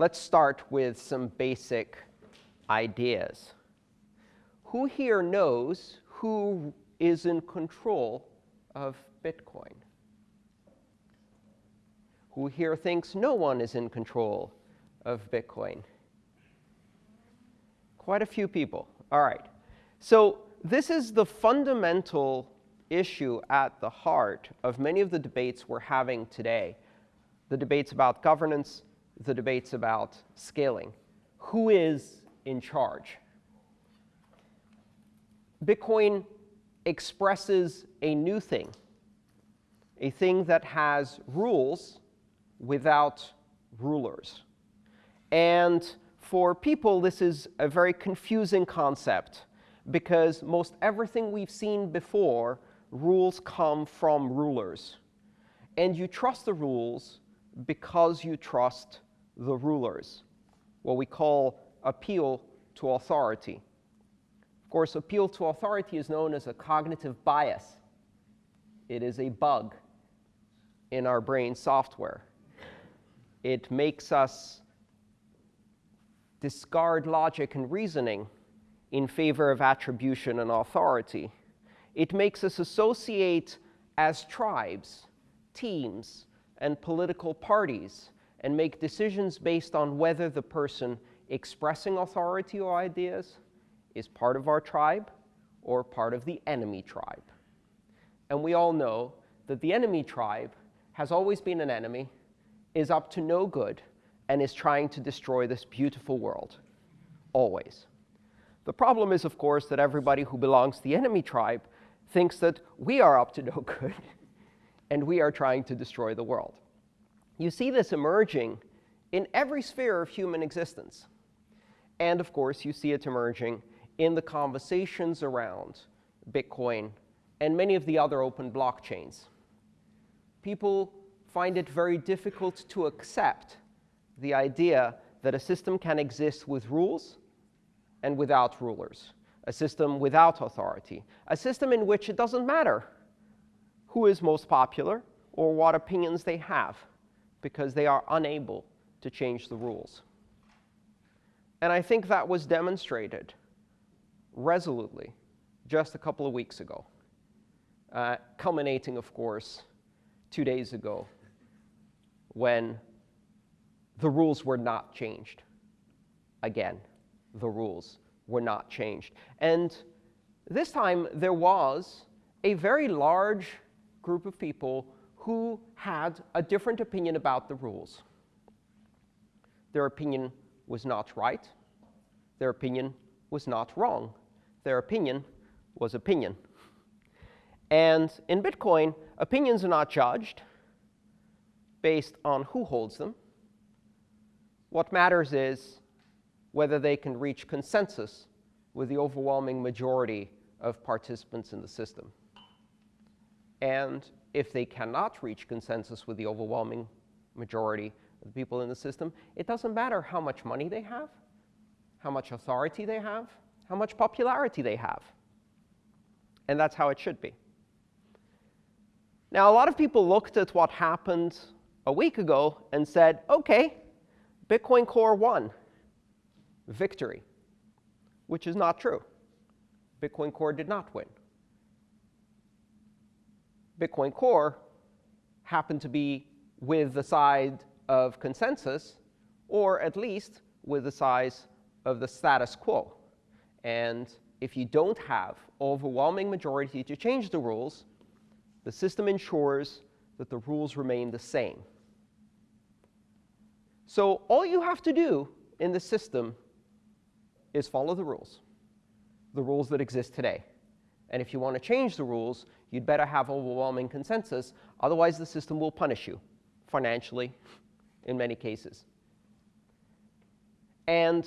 let's start with some basic ideas. Who here knows who is in control of Bitcoin? Who here thinks no one is in control of Bitcoin? Quite a few people. All right. So this is the fundamental issue at the heart of many of the debates we're having today. The debates about governance, the debates about scaling. Who is in charge? Bitcoin expresses a new thing, a thing that has rules without rulers. And for people, this is a very confusing concept because most everything we've seen before, rules come from rulers. And you trust the rules because you trust the rulers, what we call appeal to authority. Of course, appeal to authority is known as a cognitive bias. It is a bug in our brain software. It makes us discard logic and reasoning in favor of attribution and authority. It makes us associate as tribes, teams, and political parties and make decisions based on whether the person expressing authority or ideas is part of our tribe or part of the enemy tribe. And we all know that the enemy tribe has always been an enemy, is up to no good, and is trying to destroy this beautiful world, always. The problem is, of course, that everybody who belongs to the enemy tribe thinks that we are up to no good, and we are trying to destroy the world. You see this emerging in every sphere of human existence. And of course, you see it emerging in the conversations around Bitcoin and many of the other open blockchains. People find it very difficult to accept the idea that a system can exist with rules and without rulers, a system without authority, a system in which it doesn't matter who is most popular or what opinions they have, because they are unable to change the rules. And I think that was demonstrated resolutely just a couple of weeks ago, uh, culminating, of course, two days ago when the rules were not changed. Again, the rules were not changed. And this time, there was a very large group of people who had a different opinion about the rules. Their opinion was not right. Their opinion was not wrong their opinion was opinion. And in Bitcoin, opinions are not judged based on who holds them. What matters is whether they can reach consensus with the overwhelming majority of participants in the system. And if they cannot reach consensus with the overwhelming majority of the people in the system, it doesn't matter how much money they have, how much authority they have, how much popularity they have. And that's how it should be. Now, a lot of people looked at what happened a week ago and said, OK, Bitcoin Core won. Victory. Which is not true. Bitcoin Core did not win. Bitcoin Core happened to be with the side of consensus, or at least with the size of the status quo. And if you don't have overwhelming majority to change the rules, the system ensures that the rules remain the same. So all you have to do in the system is follow the rules, the rules that exist today. And if you want to change the rules, you'd better have overwhelming consensus. Otherwise, the system will punish you financially in many cases. And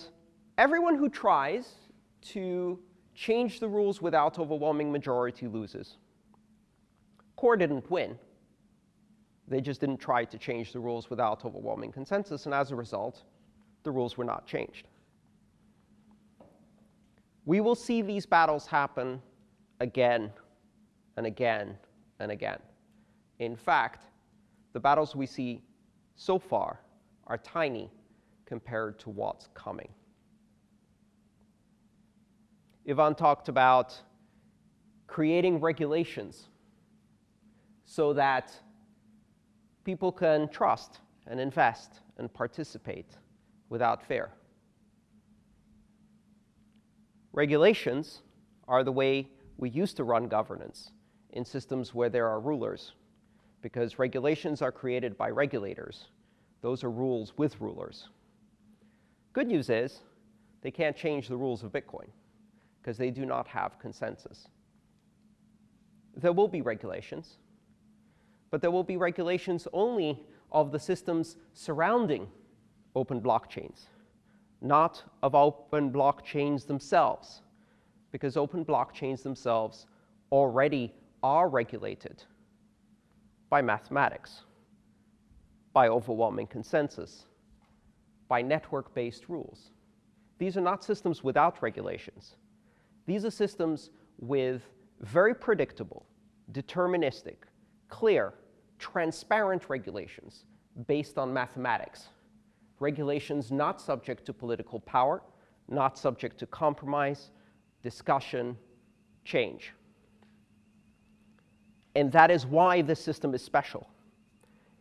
everyone who tries to change the rules without overwhelming majority loses. Core didn't win. They just didn't try to change the rules without overwhelming consensus, and as a result, the rules were not changed. We will see these battles happen again and again and again. In fact, the battles we see so far are tiny compared to what's coming. Ivan talked about creating regulations so that people can trust and invest and participate without fear. Regulations are the way we used to run governance in systems where there are rulers, because regulations are created by regulators. Those are rules with rulers. Good news is they can't change the rules of Bitcoin because they do not have consensus. There will be regulations, but there will be regulations only of the systems surrounding open blockchains, not of open blockchains themselves, because open blockchains themselves already are regulated by mathematics, by overwhelming consensus, by network-based rules. These are not systems without regulations. These are systems with very predictable, deterministic, clear, transparent regulations based on mathematics. Regulations not subject to political power, not subject to compromise, discussion, change. And that is why this system is special.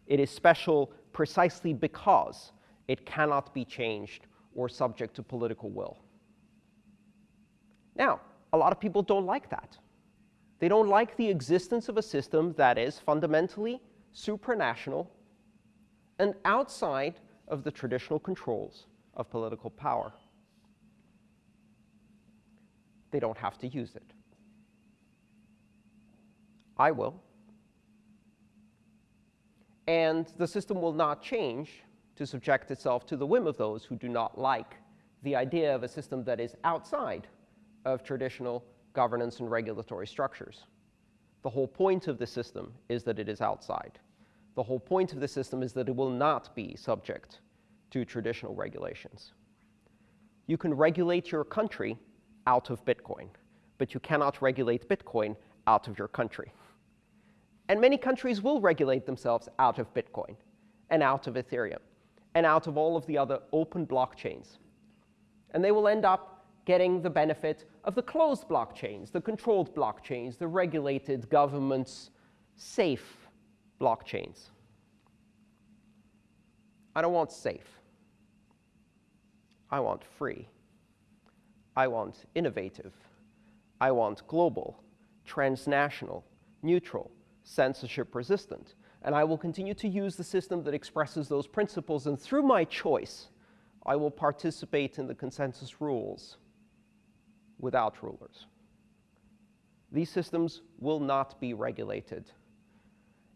It is special precisely because it cannot be changed or subject to political will. Now, a lot of people don't like that. They don't like the existence of a system that is fundamentally supranational and outside of the traditional controls of political power. They don't have to use it. I will. And the system will not change to subject itself to the whim of those who do not like the idea of a system that is outside of traditional governance and regulatory structures. The whole point of the system is that it is outside. The whole point of the system is that it will not be subject to traditional regulations. You can regulate your country out of Bitcoin, but you cannot regulate Bitcoin out of your country. And many countries will regulate themselves out of Bitcoin and out of Ethereum and out of all of the other open blockchains. And they will end up getting the benefit of the closed blockchains, the controlled blockchains, the regulated governments, safe blockchains. I don't want safe. I want free. I want innovative. I want global, transnational, neutral, censorship resistant. And I will continue to use the system that expresses those principles. And through my choice, I will participate in the consensus rules without rulers. These systems will not be regulated.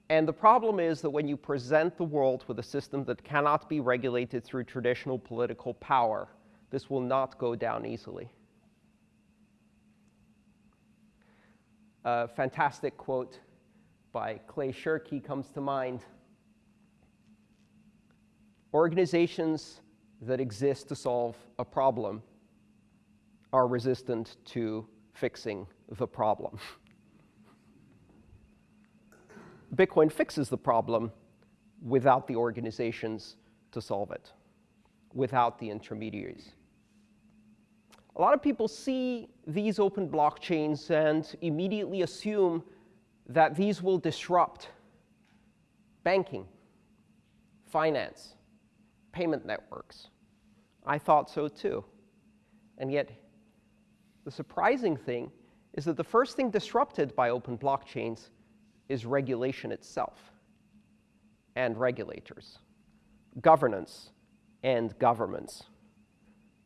And the problem is that when you present the world with a system that cannot be regulated through traditional political power, this will not go down easily. A fantastic quote by Clay Shirky comes to mind. Organizations that exist to solve a problem are resistant to fixing the problem. Bitcoin fixes the problem without the organizations to solve it, without the intermediaries. A lot of people see these open blockchains and immediately assume that these will disrupt banking, finance, payment networks. I thought so too. And yet, the surprising thing is that the first thing disrupted by open blockchains is regulation itself and regulators, governance and governments.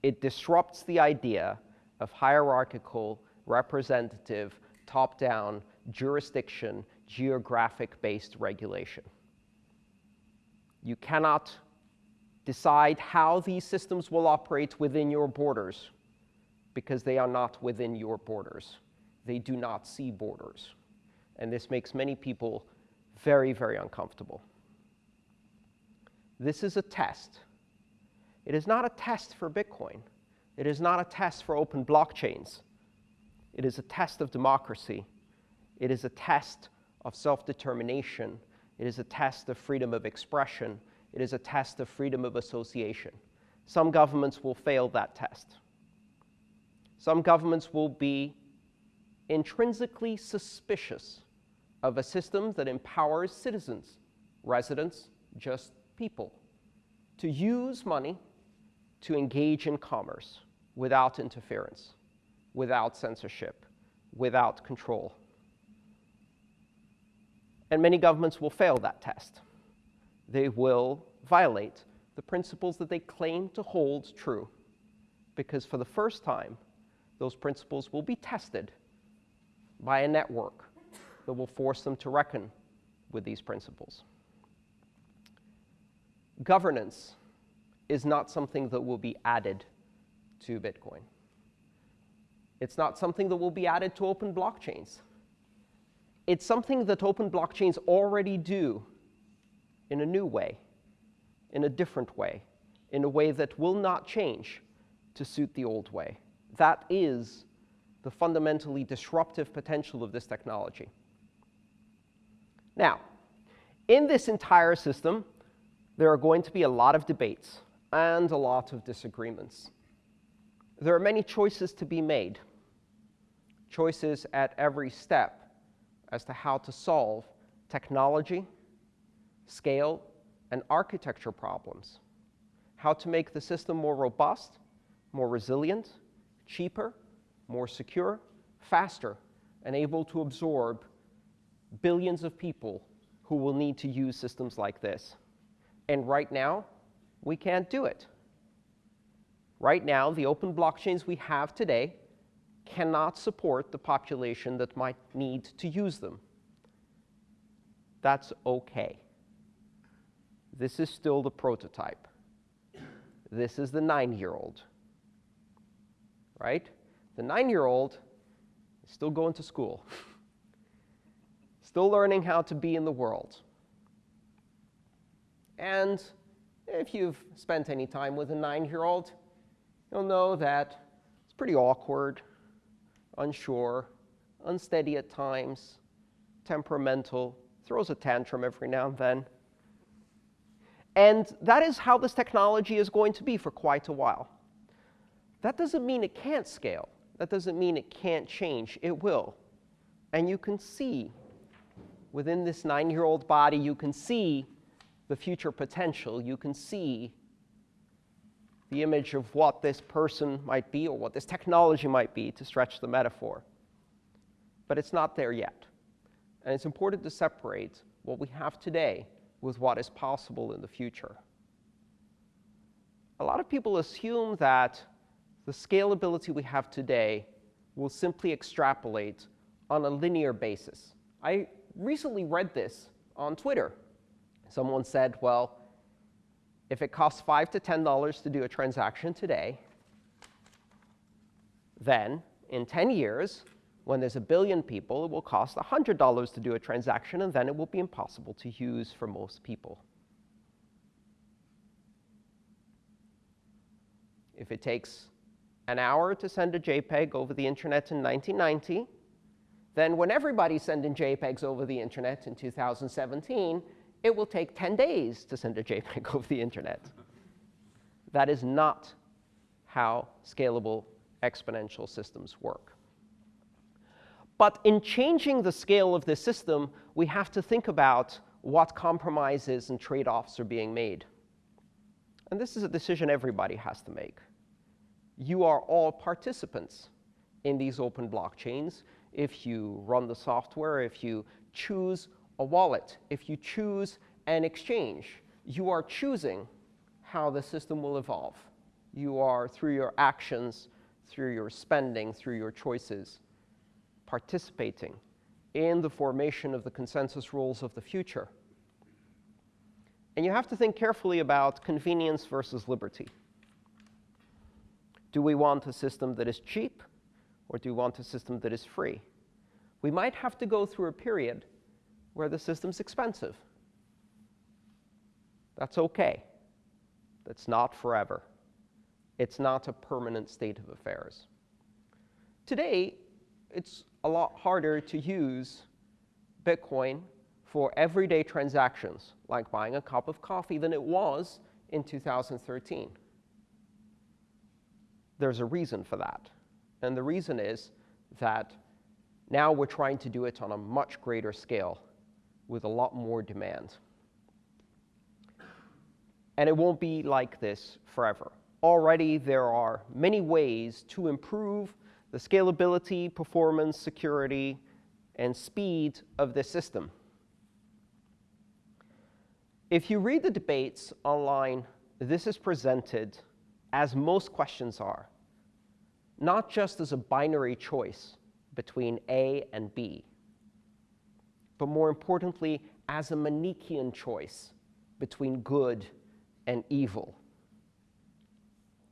It disrupts the idea of hierarchical, representative, top-down, jurisdiction, geographic-based regulation. You cannot decide how these systems will operate within your borders because they are not within your borders. They do not see borders. And this makes many people very, very uncomfortable. This is a test. It is not a test for Bitcoin. It is not a test for open blockchains. It is a test of democracy. It is a test of self-determination. It is a test of freedom of expression. It is a test of freedom of association. some governments will fail that test. Some governments will be intrinsically suspicious of a system that empowers citizens, residents, just people, to use money to engage in commerce without interference, without censorship, without control. And many governments will fail that test. They will violate the principles that they claim to hold true, because for the first time, those principles will be tested by a network that will force them to reckon with these principles. Governance is not something that will be added to Bitcoin. It's not something that will be added to open blockchains. It's something that open blockchains already do in a new way, in a different way, in a way that will not change to suit the old way. That is the fundamentally disruptive potential of this technology. Now, in this entire system, there are going to be a lot of debates and a lot of disagreements. There are many choices to be made, choices at every step as to how to solve technology, scale, and architecture problems, how to make the system more robust, more resilient, cheaper, more secure, faster, and able to absorb billions of people who will need to use systems like this. And right now, we can't do it. Right now, the open blockchains we have today cannot support the population that might need to use them. That's OK. This is still the prototype. This is the nine-year-old. Right? The nine-year-old is still going to school, still learning how to be in the world. And if you've spent any time with a nine-year-old, you'll know that it's pretty awkward, unsure, unsteady at times, temperamental, throws a tantrum every now and then. And that is how this technology is going to be for quite a while. That doesn't mean it can't scale. That doesn't mean it can't change. It will. And you can see within this nine-year-old body, you can see the future potential. You can see the image of what this person might be or what this technology might be to stretch the metaphor. But it's not there yet. And it's important to separate what we have today with what is possible in the future. A lot of people assume that the scalability we have today will simply extrapolate on a linear basis. I recently read this on Twitter. Someone said, well, if it costs 5 to $10 to do a transaction today, then in 10 years, when there's a billion people, it will cost $100 to do a transaction, and then it will be impossible to use for most people. If it takes an hour to send a JPEG over the internet in 1990, then when everybody's sending JPEGs over the internet in 2017, it will take 10 days to send a JPEG over the internet. That is not how scalable exponential systems work. But in changing the scale of this system, we have to think about what compromises and trade-offs are being made. And this is a decision everybody has to make. You are all participants in these open blockchains if you run the software, if you choose a wallet, if you choose an exchange, you are choosing how the system will evolve. You are, through your actions, through your spending, through your choices, participating in the formation of the consensus rules of the future. And you have to think carefully about convenience versus liberty. Do we want a system that is cheap, or do we want a system that is free? We might have to go through a period where the system's expensive. That's OK. That's not forever. It's not a permanent state of affairs. Today, it's a lot harder to use Bitcoin for everyday transactions, like buying a cup of coffee, than it was in 2013. there's a reason for that. And the reason is that now we're trying to do it on a much greater scale with a lot more demand. And it won't be like this forever. Already there are many ways to improve the scalability, performance, security, and speed of this system. If you read the debates online, this is presented, as most questions are, not just as a binary choice between A and B, but more importantly, as a Manichean choice between good and evil.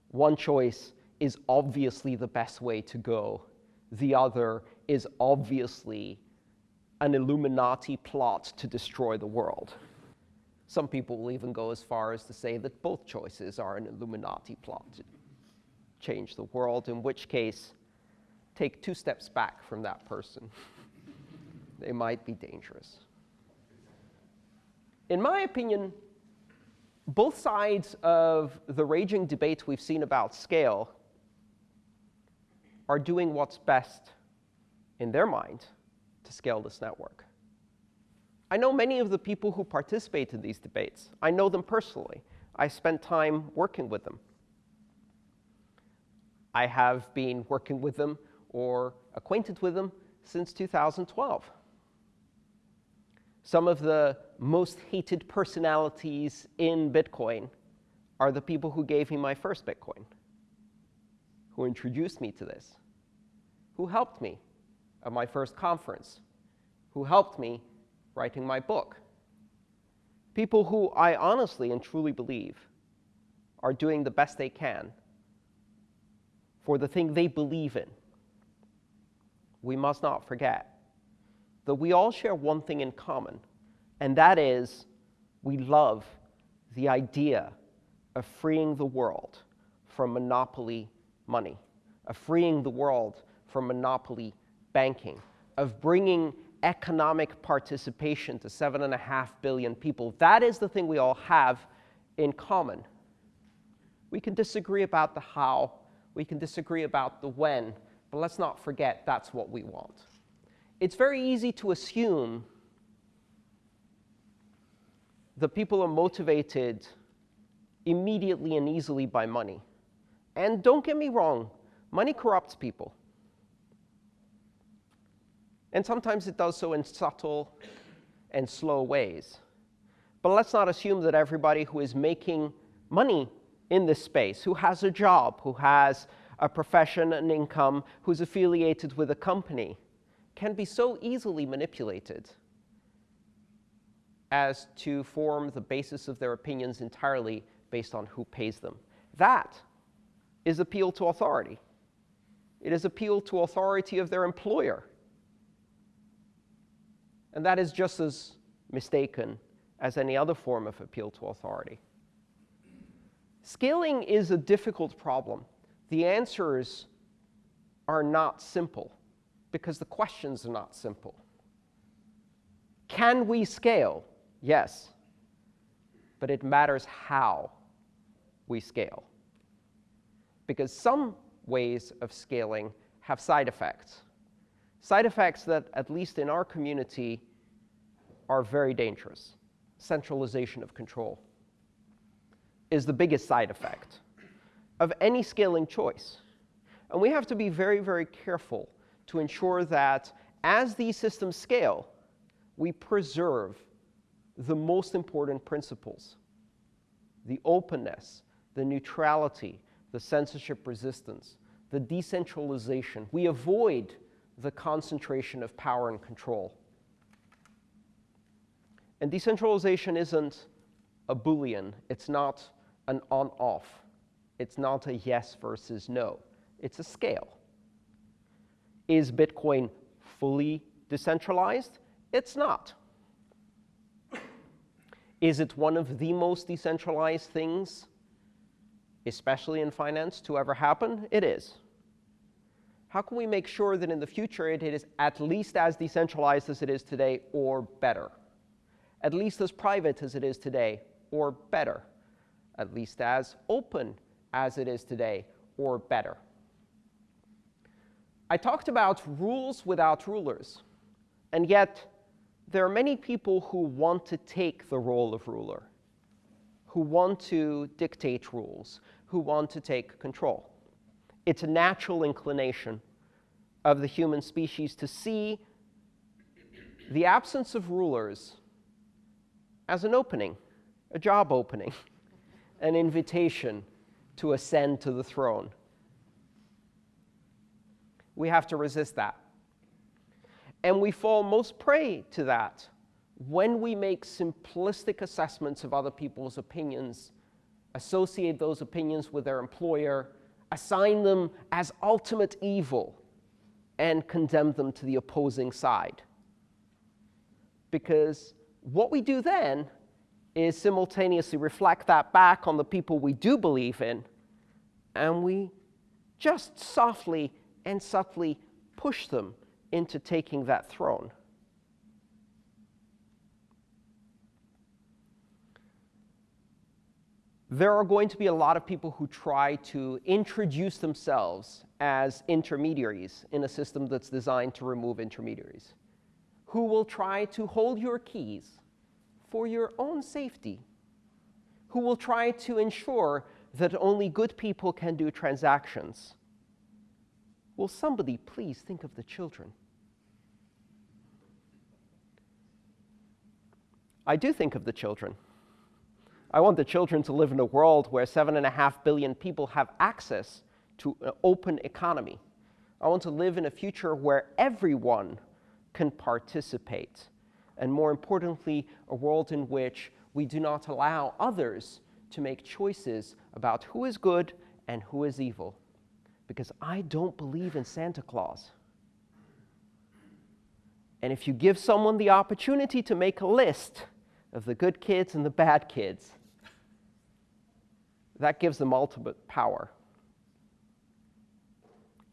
One choice is obviously the best way to go. The other is obviously an Illuminati plot to destroy the world. Some people will even go as far as to say that both choices are an Illuminati plot to change the world, in which case, take two steps back from that person. they might be dangerous. In my opinion, both sides of the raging debate we've seen about scale are doing what's best in their mind to scale this network. I know many of the people who participate in these debates. I know them personally. I spent time working with them. I have been working with them or acquainted with them since 2012. Some of the most hated personalities in Bitcoin are the people who gave me my first Bitcoin, who introduced me to this, who helped me at my first conference, who helped me writing my book. People who I honestly and truly believe are doing the best they can for the thing they believe in. We must not forget that we all share one thing in common, and that is we love the idea of freeing the world from monopoly money, of freeing the world from monopoly banking, of bringing economic participation to seven and a half billion people. That is the thing we all have in common. We can disagree about the how, we can disagree about the when, but let's not forget that's what we want it's very easy to assume that people are motivated immediately and easily by money. And don't get me wrong, money corrupts people. And sometimes it does so in subtle and slow ways. But let's not assume that everybody who is making money in this space, who has a job, who has a profession, an income, who's affiliated with a company, can be so easily manipulated as to form the basis of their opinions entirely based on who pays them. That is appeal to authority. It is appeal to authority of their employer. And that is just as mistaken as any other form of appeal to authority. Scaling is a difficult problem. The answers are not simple because the questions are not simple. Can we scale? Yes. But it matters how we scale. Because some ways of scaling have side effects. Side effects that, at least in our community, are very dangerous. Centralization of control is the biggest side effect of any scaling choice. And we have to be very, very careful to ensure that as these systems scale, we preserve the most important principles the openness, the neutrality, the censorship resistance, the decentralization. We avoid the concentration of power and control. And decentralization isn't a Boolean. It's not an on-off. It's not a yes versus no. It's a scale. Is Bitcoin fully decentralized? It's not. Is it one of the most decentralized things, especially in finance, to ever happen? It is. How can we make sure that in the future it is at least as decentralized as it is today or better? At least as private as it is today or better? At least as open as it is today or better. I talked about rules without rulers, and yet there are many people who want to take the role of ruler, who want to dictate rules, who want to take control. It's a natural inclination of the human species to see the absence of rulers as an opening, a job opening, an invitation to ascend to the throne. We have to resist that. And we fall most prey to that when we make simplistic assessments of other people's opinions, associate those opinions with their employer, assign them as ultimate evil, and condemn them to the opposing side. Because what we do then is simultaneously reflect that back on the people we do believe in, and we just softly and subtly push them into taking that throne. There are going to be a lot of people who try to introduce themselves as intermediaries in a system that's designed to remove intermediaries, who will try to hold your keys for your own safety, who will try to ensure that only good people can do transactions. Will somebody please think of the children? I do think of the children. I want the children to live in a world where seven and a half billion people have access to an open economy. I want to live in a future where everyone can participate. And more importantly, a world in which we do not allow others to make choices about who is good and who is evil. Because I don't believe in Santa Claus. And if you give someone the opportunity to make a list, of the good kids and the bad kids. That gives them ultimate power.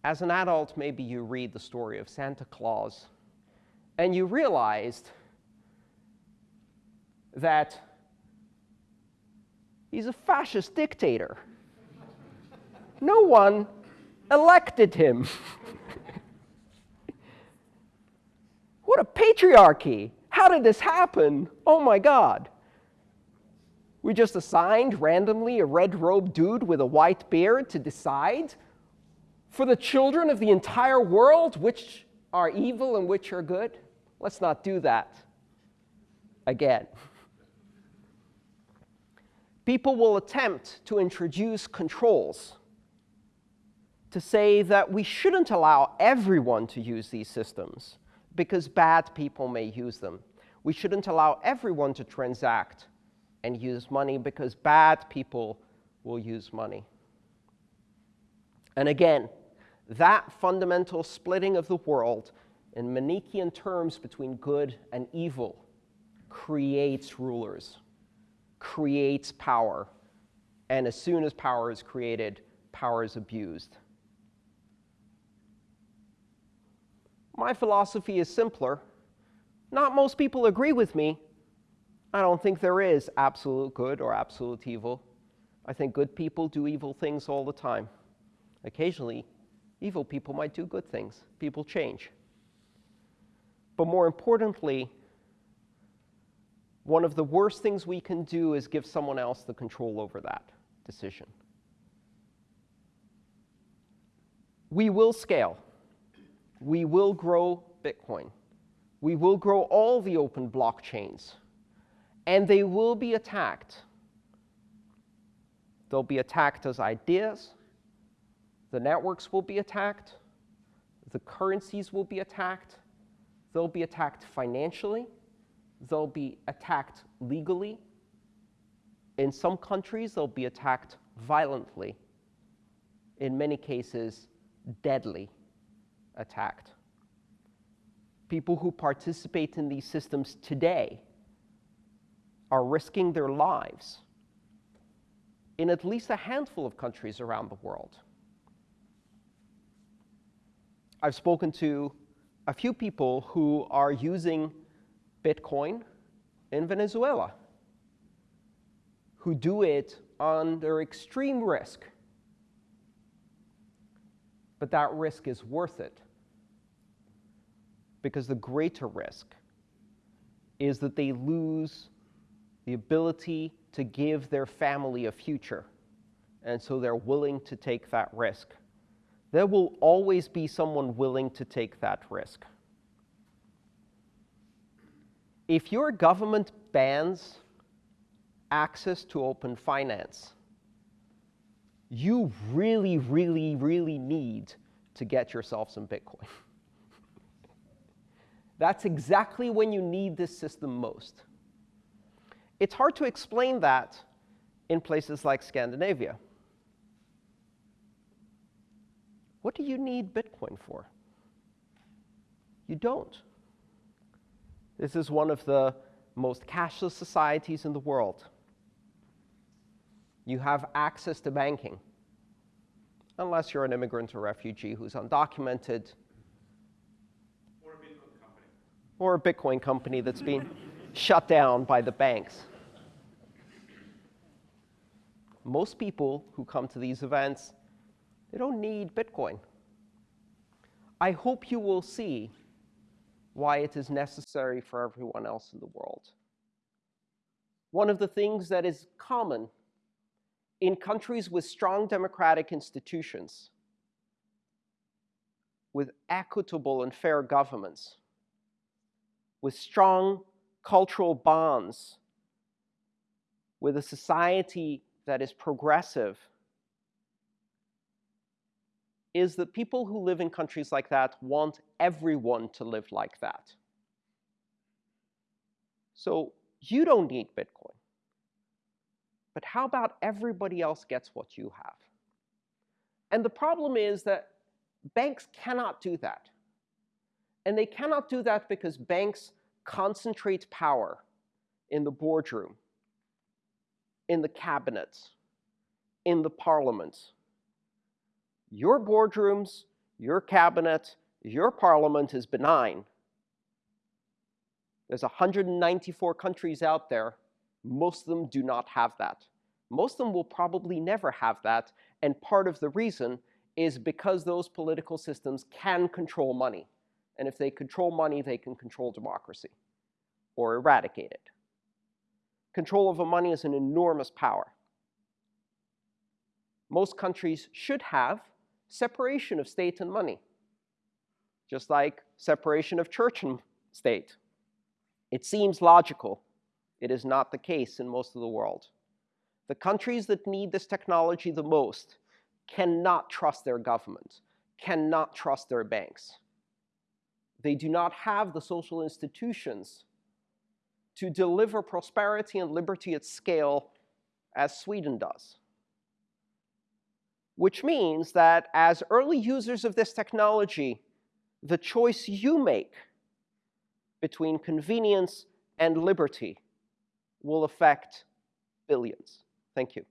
As an adult, maybe you read the story of Santa Claus and you realized that he's a fascist dictator. no one elected him. what a patriarchy! How did this happen? Oh my God. We just assigned randomly a red robed dude with a white beard to decide for the children of the entire world which are evil and which are good? Let's not do that again. People will attempt to introduce controls to say that we shouldn't allow everyone to use these systems because bad people may use them. We shouldn't allow everyone to transact and use money because bad people will use money. And again, that fundamental splitting of the world in Manichaean terms between good and evil creates rulers, creates power, and as soon as power is created, power is abused. My philosophy is simpler. Not most people agree with me. I don't think there is absolute good or absolute evil. I think good people do evil things all the time. Occasionally, evil people might do good things. People change. But more importantly, one of the worst things we can do is give someone else the control over that decision. We will scale we will grow Bitcoin. We will grow all the open blockchains. And they will be attacked. They'll be attacked as ideas. The networks will be attacked. The currencies will be attacked. They'll be attacked financially. They'll be attacked legally. In some countries, they'll be attacked violently. In many cases, deadly attacked. People who participate in these systems today are risking their lives in at least a handful of countries around the world. I've spoken to a few people who are using Bitcoin in Venezuela, who do it under extreme risk but that risk is worth it. Because the greater risk is that they lose the ability to give their family a future. And so they're willing to take that risk. There will always be someone willing to take that risk. If your government bans access to open finance, you really, really, really need to get yourself some Bitcoin. That's exactly when you need this system most. It's hard to explain that in places like Scandinavia. What do you need Bitcoin for? You don't. This is one of the most cashless societies in the world. You have access to banking, unless you're an immigrant or refugee who's undocumented. Or a Bitcoin company. Or a Bitcoin company that's been shut down by the banks. Most people who come to these events, they don't need Bitcoin. I hope you will see why it is necessary for everyone else in the world. One of the things that is common in countries with strong democratic institutions, with equitable and fair governments, with strong cultural bonds, with a society that is progressive, is that people who live in countries like that want everyone to live like that. So you don't need Bitcoin. But how about everybody else gets what you have? And the problem is that banks cannot do that. And they cannot do that because banks concentrate power in the boardroom, in the cabinets, in the parliaments. Your boardrooms, your cabinet, your parliament is benign. There's 194 countries out there most of them do not have that. Most of them will probably never have that, and part of the reason is because those political systems can control money. And if they control money, they can control democracy or eradicate it. Control over money is an enormous power. Most countries should have separation of state and money, just like separation of church and state. It seems logical, it is not the case in most of the world. The countries that need this technology the most cannot trust their government, cannot trust their banks. They do not have the social institutions to deliver prosperity and liberty at scale as Sweden does. Which means that as early users of this technology, the choice you make between convenience and liberty will affect billions. Thank you.